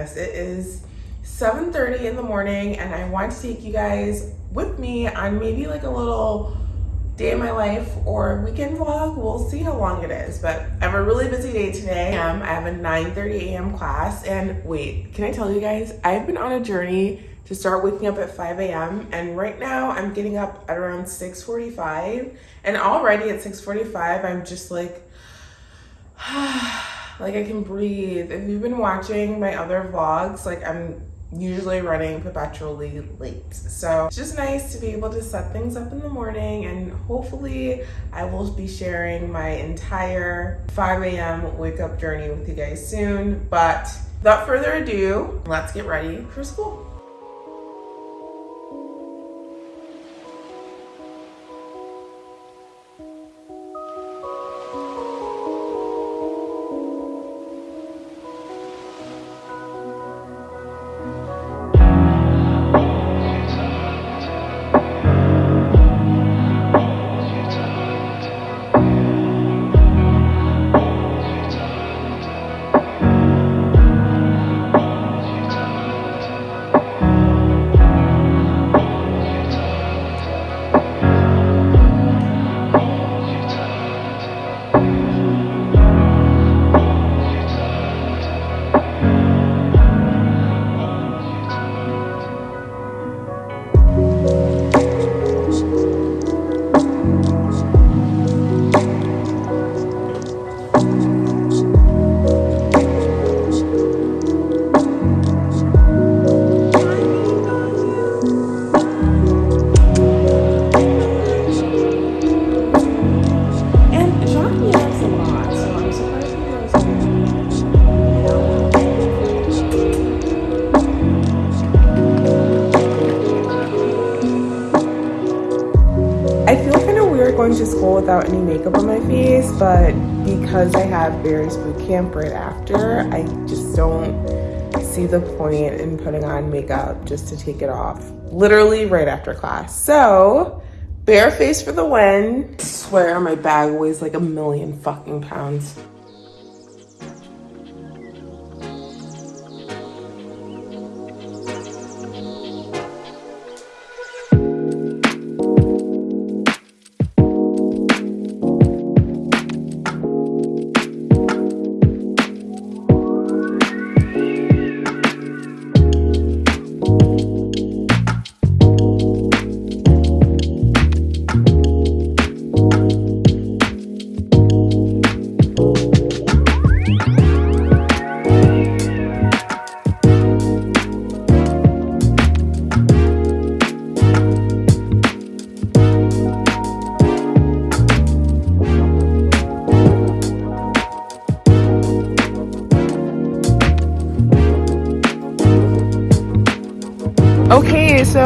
It is 7.30 in the morning and I want to take you guys with me on maybe like a little day in my life or weekend vlog. We'll see how long it is, but I have a really busy day today. Um, I have a 9.30 a.m. class and wait, can I tell you guys, I've been on a journey to start waking up at 5 a.m. And right now I'm getting up at around 6.45 and already at 6.45, I'm just like, like I can breathe. If you've been watching my other vlogs, like I'm usually running perpetually late. So it's just nice to be able to set things up in the morning and hopefully I will be sharing my entire 5 a.m. wake up journey with you guys soon. But without further ado, let's get ready for school. Without any makeup on my face, but because I have Barry's boot camp right after, I just don't see the point in putting on makeup just to take it off literally right after class. So, bare face for the win. I swear my bag weighs like a million fucking pounds.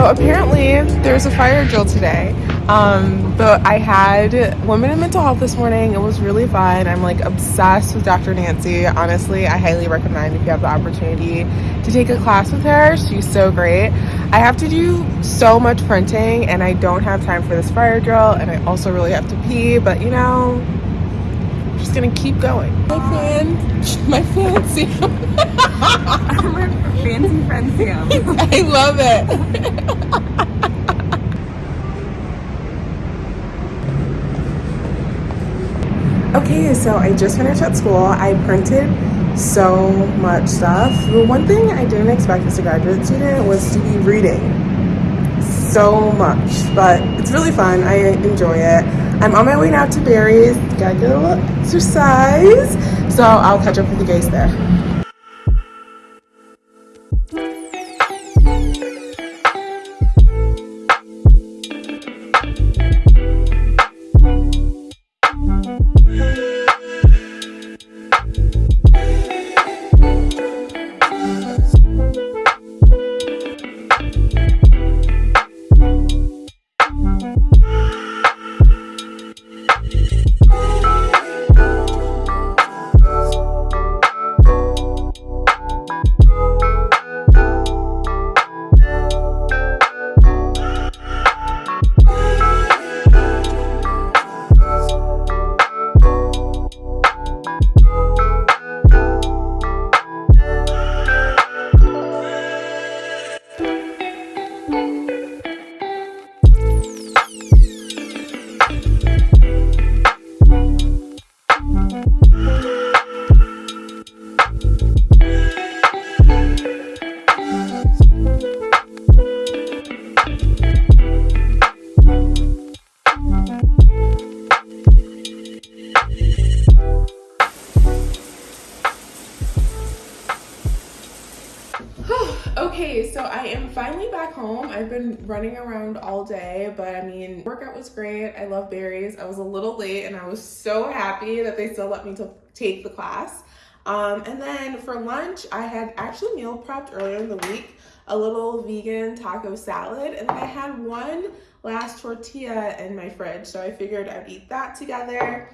So apparently there's a fire drill today. Um, but I had women in mental health this morning. It was really fun. I'm like obsessed with Dr. Nancy. Honestly, I highly recommend if you have the opportunity to take a class with her. She's so great. I have to do so much printing and I don't have time for this fire drill and I also really have to pee, but you know, just gonna keep going. My fan, my fancy. fancy friend Sam. I love it. okay, so I just finished at school. I printed so much stuff. The one thing I didn't expect as a graduate student was to be reading so much, but it's really fun. I enjoy it. I'm on my way now to Barry's. Gotta get a little exercise. So I'll catch up with you guys there. Running around all day, but I mean, workout was great. I love Barry's. I was a little late and I was so happy that they still let me to take the class. Um, and then for lunch, I had actually meal prepped earlier in the week, a little vegan taco salad, and then I had one last tortilla in my fridge. So I figured I'd eat that together.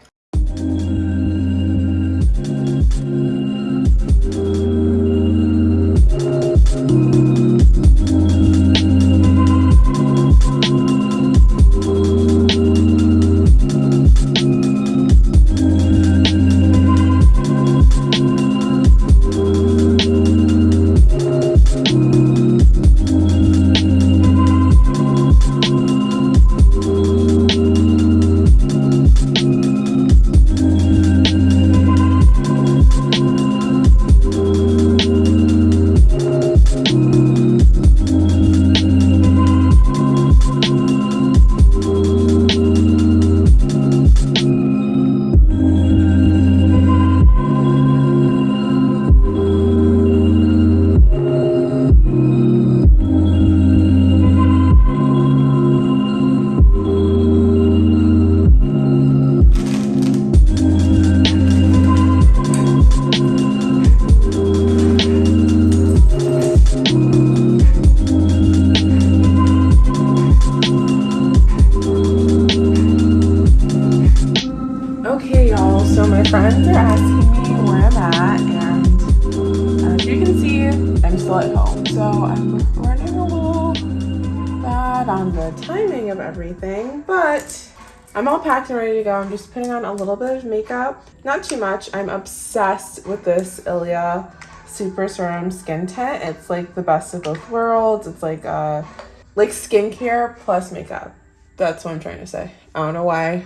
Packed and ready to go. I'm just putting on a little bit of makeup, not too much. I'm obsessed with this Ilia Super Serum Skin Tint. It's like the best of both worlds. It's like uh, like skincare plus makeup. That's what I'm trying to say. I don't know why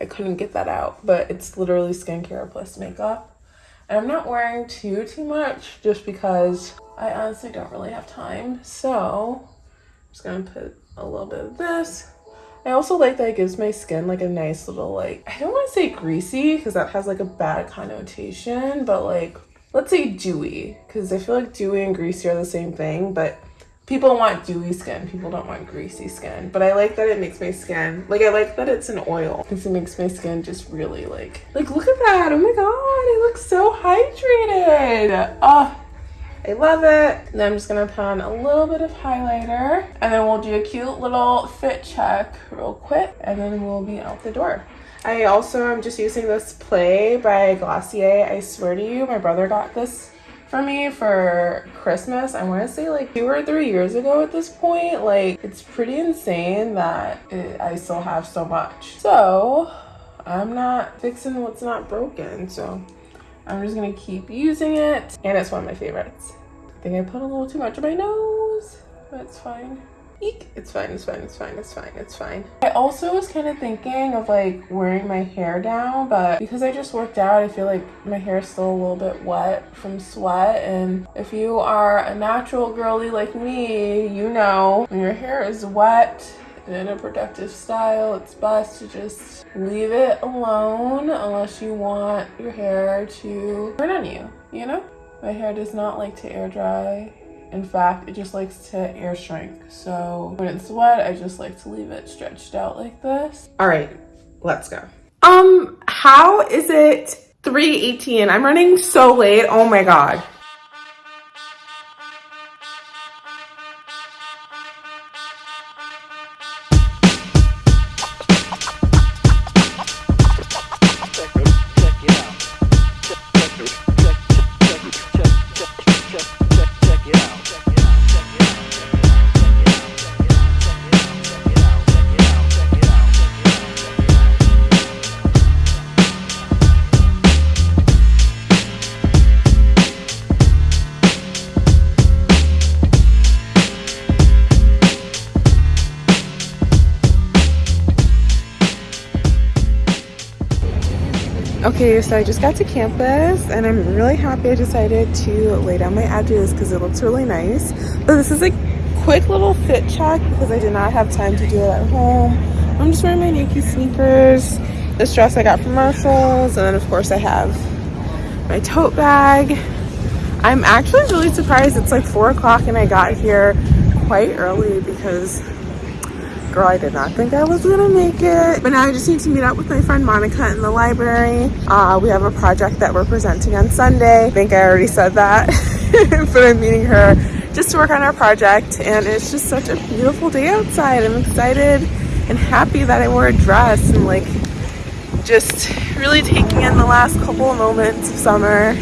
I couldn't get that out, but it's literally skincare plus makeup. And I'm not wearing too, too much just because I honestly don't really have time. So I'm just gonna put a little bit of this. I also like that it gives my skin like a nice little like, I don't want to say greasy because that has like a bad connotation, but like, let's say dewy because I feel like dewy and greasy are the same thing, but people want dewy skin people don't want greasy skin but i like that it makes my skin like i like that it's an oil because it makes my skin just really like like look at that oh my god it looks so hydrated oh I love it. And I'm just gonna put on a little bit of highlighter and then we'll do a cute little fit check real quick and then we'll be out the door. I also am just using this Play by Glossier. I swear to you, my brother got this for me for Christmas. I want to say like two or three years ago at this point. Like it's pretty insane that it, I still have so much. So I'm not fixing what's not broken. So I'm just gonna keep using it. And it's one of my favorites. I think I put a little too much on my nose. That's fine. Eek. It's fine, it's fine, it's fine, it's fine, it's fine. I also was kind of thinking of like wearing my hair down, but because I just worked out, I feel like my hair is still a little bit wet from sweat. And if you are a natural girly like me, you know when your hair is wet in a protective style, it's best to just leave it alone unless you want your hair to burn on you, you know? My hair does not like to air dry in fact, it just likes to air shrink. So when it's wet, I just like to leave it stretched out like this. All right, let's go. Um, how is it 3.18? I'm running so late. Oh my God. Okay, so I just got to campus and I'm really happy I decided to lay down my edges because it looks really nice. But this is a quick little fit check because I did not have time to do it at home. I'm just wearing my Nike sneakers, this dress I got from Marshalls, and then of course I have my tote bag. I'm actually really surprised it's like four o'clock and I got here quite early because girl I did not think I was gonna make it. But now I just need to meet up with my friend Monica in the library. Uh, we have a project that we're presenting on Sunday. I think I already said that. But I'm meeting her just to work on our project and it's just such a beautiful day outside. I'm excited and happy that I wore a dress and like just really taking in the last couple of moments of summer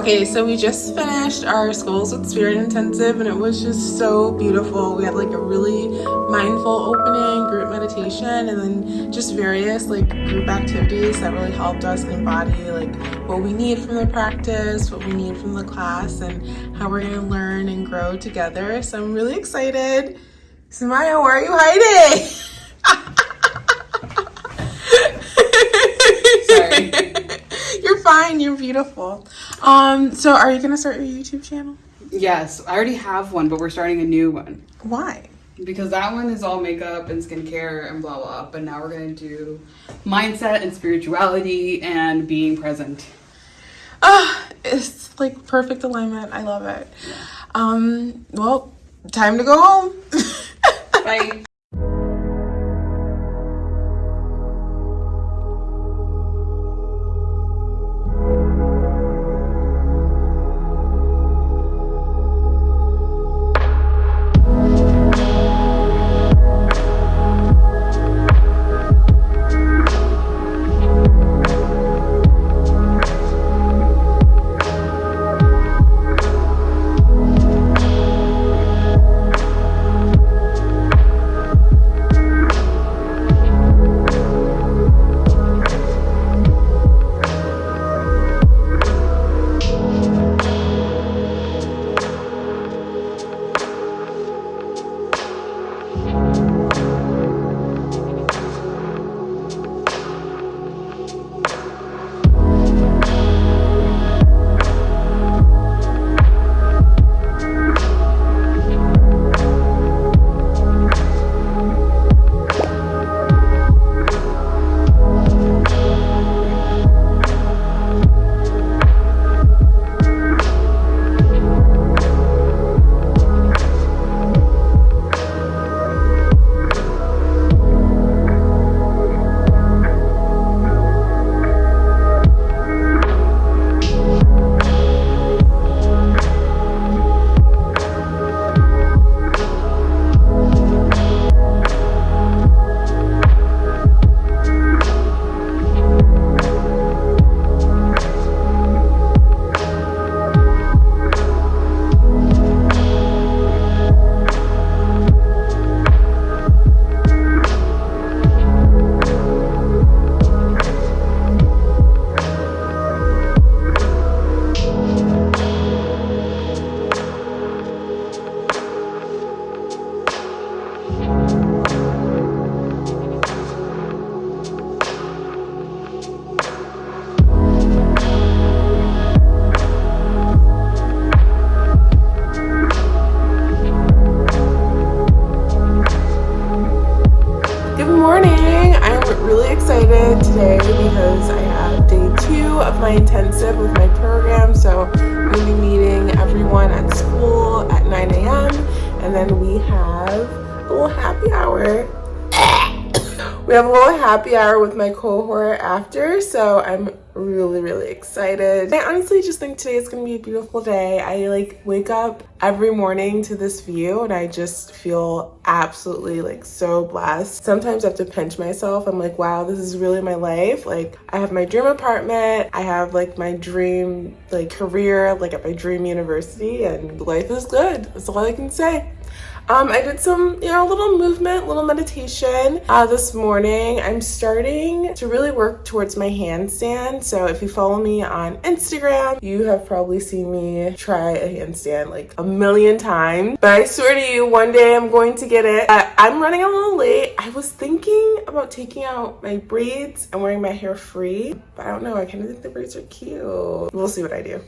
Okay, so we just finished our Schools with Spirit intensive and it was just so beautiful. We had like a really mindful opening, group meditation, and then just various like group activities that really helped us embody like what we need from the practice, what we need from the class, and how we're gonna learn and grow together. So I'm really excited. Samaya, where are you hiding? Sorry. You're fine, you're beautiful. Um, so are you gonna start your YouTube channel? Yes, I already have one, but we're starting a new one. Why? Because that one is all makeup and skincare and blah blah. But now we're gonna do mindset and spirituality and being present. Ah, uh, it's like perfect alignment. I love it. Yeah. Um, well, time to go home. Bye. Happy hour with my cohort after, so I'm really, really excited. I honestly just think today is gonna be a beautiful day. I like wake up every morning to this view and I just feel absolutely like so blessed. Sometimes I have to pinch myself. I'm like, wow, this is really my life. Like I have my dream apartment. I have like my dream like career, like at my dream university and life is good. That's all I can say. Um, I did some, you know, little movement, little meditation uh, this morning. I'm starting to really work towards my handstand. So if you follow me on Instagram, you have probably seen me try a handstand like a million times. But I swear to you, one day I'm going to get it. I'm running a little late. I was thinking about taking out my braids and wearing my hair free, but I don't know. I kind of think the braids are cute. We'll see what I do.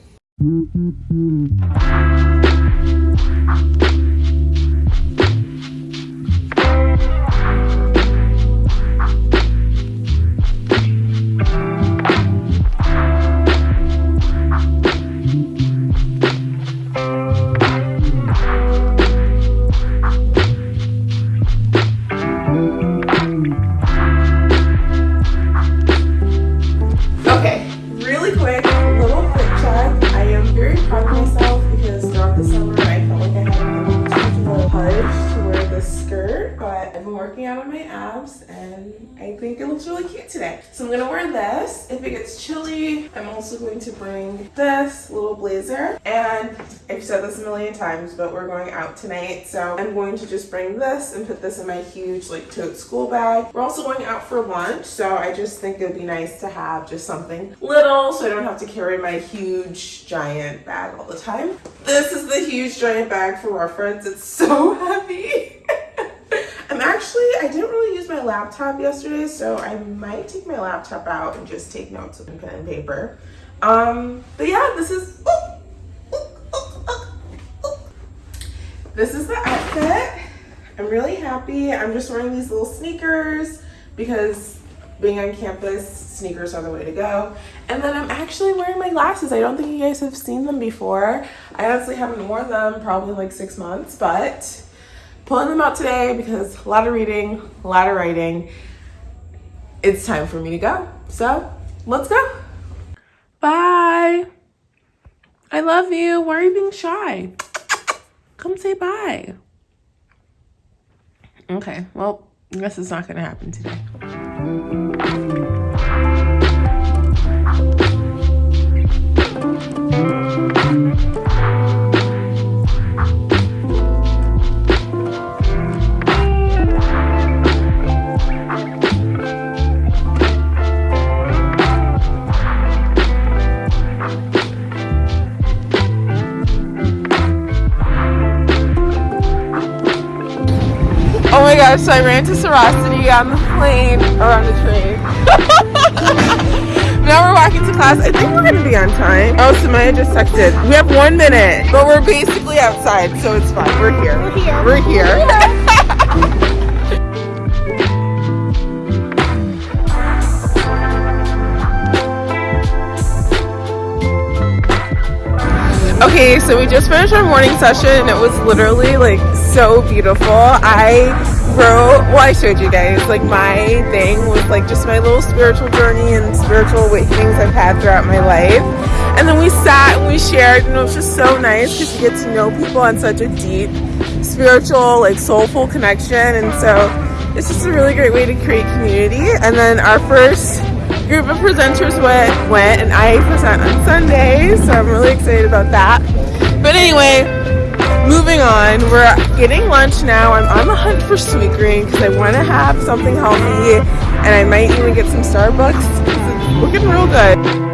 This a million times but we're going out tonight so I'm going to just bring this and put this in my huge like tote school bag. We're also going out for lunch so I just think it would be nice to have just something little so I don't have to carry my huge giant bag all the time. This is the huge giant bag for reference. It's so heavy. I'm actually, I didn't really use my laptop yesterday, so I might take my laptop out and just take notes with pen and paper. Um, but yeah, this is, this is the outfit. I'm really happy. I'm just wearing these little sneakers because being on campus, sneakers are the way to go. And then I'm actually wearing my glasses. I don't think you guys have seen them before. I honestly haven't worn them probably like six months, but pulling them out today because a lot of reading, a lot of writing. It's time for me to go. So let's go. Bye. I love you. Why are you being shy? Come say bye. Okay, well, I guess it's not going to happen today. My so I ran to Sorosity on the plane, or on the train. now we're walking to class. I think we're gonna be on time. Oh, Samaya just texted. We have one minute, but we're basically outside, so it's fine. We're here. We're here. We're here. Yeah. Okay, so we just finished our morning session. And it was literally like so beautiful. I wrote, well, I showed you guys, like my thing was like just my little spiritual journey and spiritual awakenings I've had throughout my life. And then we sat and we shared, and it was just so nice because you get to know people on such a deep spiritual, like soulful connection. And so it's just a really great way to create community. And then our first group of presenters went, went and I present on Sunday, so I'm really excited about that. But anyway, moving on, we're getting lunch now. I'm on the hunt for Sweetgreen because I want to have something healthy and I might even get some Starbucks. It's looking real good.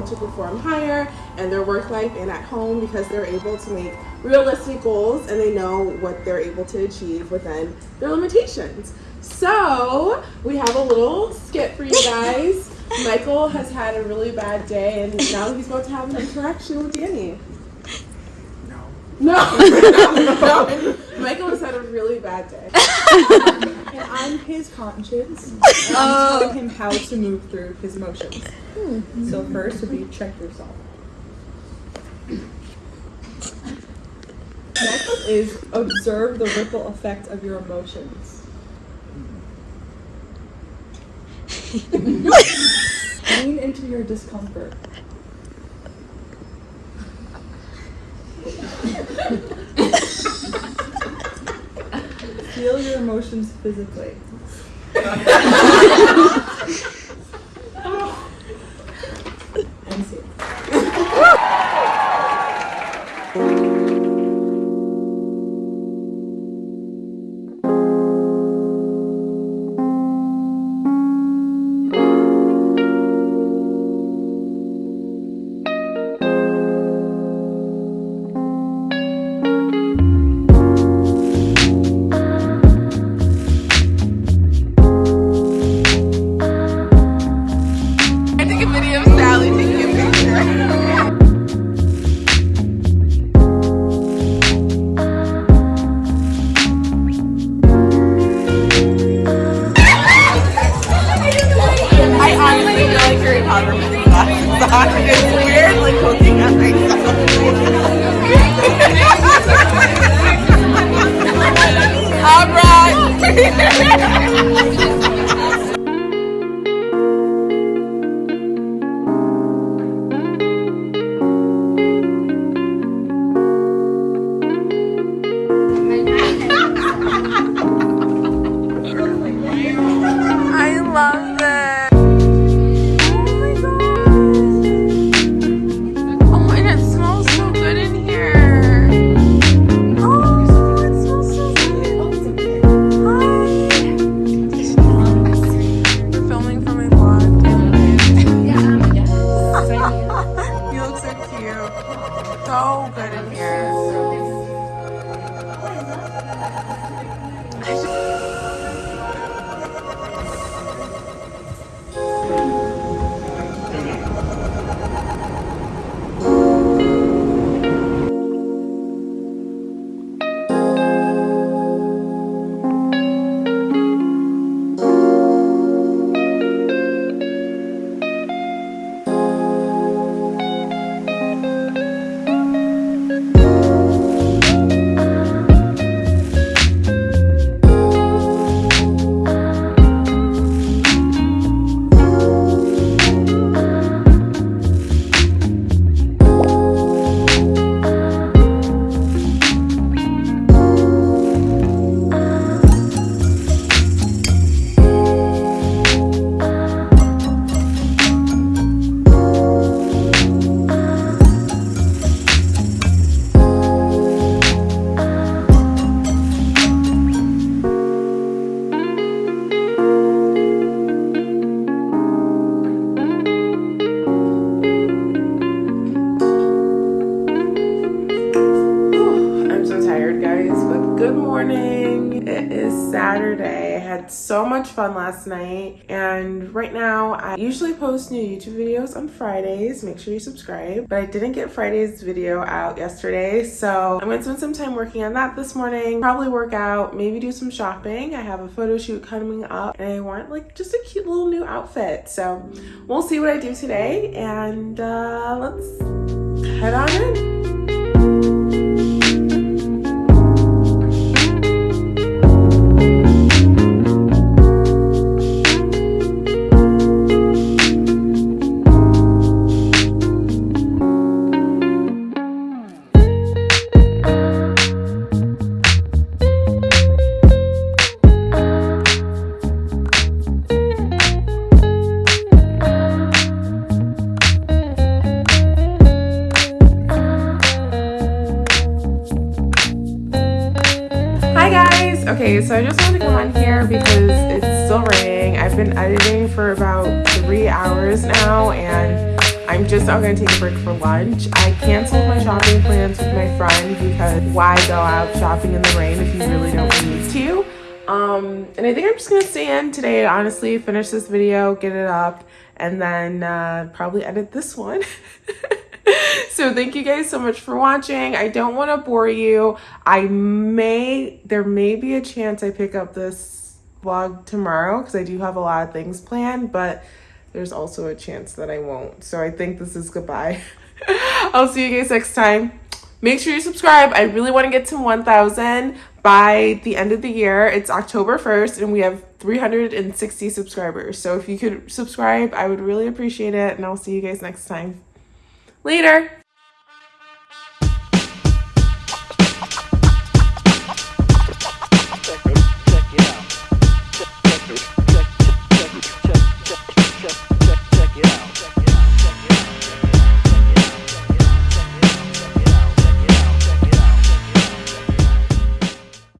Able to perform higher in their work life and at home because they're able to make realistic goals and they know what they're able to achieve within their limitations. So, we have a little skit for you guys. Michael has had a really bad day and now he's about to have an interaction with Danny. No. No. Michael has had a really bad day. I'm his conscience. And I'm telling oh. him how to move through his emotions. Hmm. So first would be check yourself. Next is observe the ripple effect of your emotions. Lean into your discomfort. Feel your emotions physically. fun last night, and right now I usually post new YouTube videos on Fridays. Make sure you subscribe, but I didn't get Friday's video out yesterday, so I'm gonna spend some time working on that this morning. Probably work out, maybe do some shopping. I have a photo shoot coming up, and I want like just a cute little new outfit. So we'll see what I do today, and uh, let's head on in. Gonna today, honestly, finish this video, get it up, and then uh, probably edit this one. so thank you guys so much for watching. I don't want to bore you. I may, there may be a chance I pick up this vlog tomorrow because I do have a lot of things planned, but there's also a chance that I won't. So I think this is goodbye. I'll see you guys next time. Make sure you subscribe. I really want to get to 1,000 by the end of the year. It's October 1st and we have 360 subscribers. So if you could subscribe, I would really appreciate it. And I'll see you guys next time. Later.